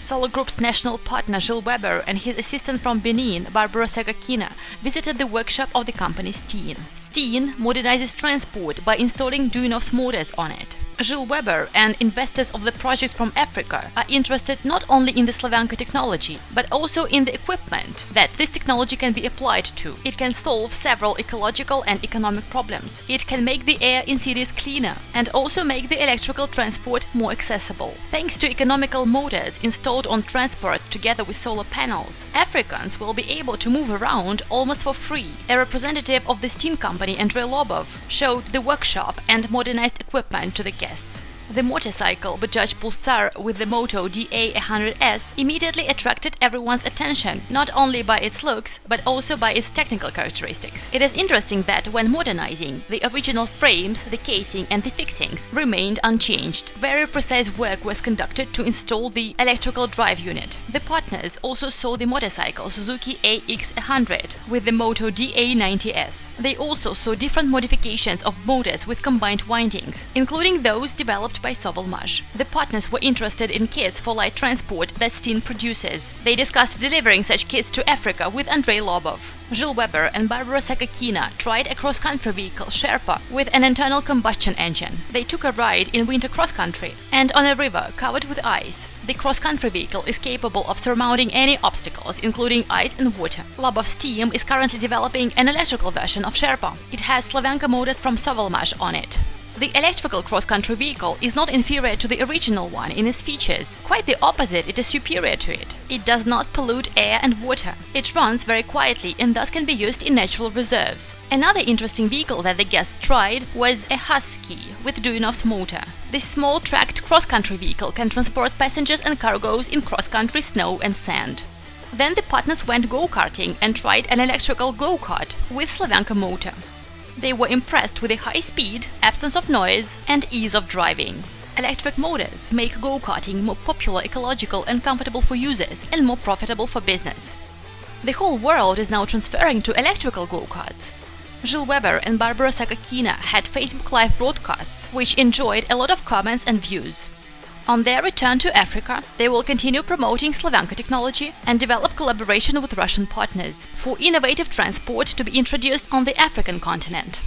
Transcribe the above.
Solar Group's national partner Gilles Weber and his assistant from Benin, Barbara Sakakina, visited the workshop of the company Steen. Steen modernizes transport by installing Duyunov's motors on it. Gilles Weber and investors of the project from Africa are interested not only in the Slavyanka technology, but also in the equipment that this technology can be applied to. It can solve several ecological and economic problems. It can make the air in cities cleaner and also make the electrical transport more accessible. Thanks to economical motors installed on transport together with solar panels, Africans will be able to move around almost for free. A representative of the Steen company, Andrei Lobov, showed the workshop and modernized equipment to the guests The motorcycle Bajaj Pulsar with the Moto DA100S immediately attracted everyone's attention, not only by its looks, but also by its technical characteristics. It is interesting that when modernizing, the original frames, the casing and the fixings remained unchanged. Very precise work was conducted to install the electrical drive unit. The partners also saw the motorcycle Suzuki AX100 with the Moto DA90S. They also saw different modifications of motors with combined windings, including those developed by Sovelmash. The partners were interested in kits for light transport that Steen produces. They discussed delivering such kits to Africa with Andrei Lobov. Gilles Weber and Barbara Sakakina tried a cross-country vehicle, Sherpa, with an internal combustion engine. They took a ride in winter cross-country and on a river covered with ice. The cross-country vehicle is capable of surmounting any obstacles, including ice and water. Lobov's team is currently developing an electrical version of Sherpa. It has Slavyanka motors from Sovelmash on it. The electrical cross-country vehicle is not inferior to the original one in its features. Quite the opposite, it is superior to it. It does not pollute air and water. It runs very quietly and thus can be used in natural reserves. Another interesting vehicle that the guests tried was a Husky with Duyunov's motor. This small tracked cross-country vehicle can transport passengers and cargoes in cross-country snow and sand. Then the partners went go-karting and tried an electrical go-kart with Slavyanka motor. They were impressed with the high speed, absence of noise and ease of driving. Electric motors make go-karting more popular, ecological and comfortable for users and more profitable for business. The whole world is now transferring to electrical go-karts. Gilles Weber and Barbara Sakakina had Facebook Live broadcasts, which enjoyed a lot of comments and views. On their return to Africa, they will continue promoting Slavyanka technology and develop collaboration with Russian partners for innovative transport to be introduced on the African continent.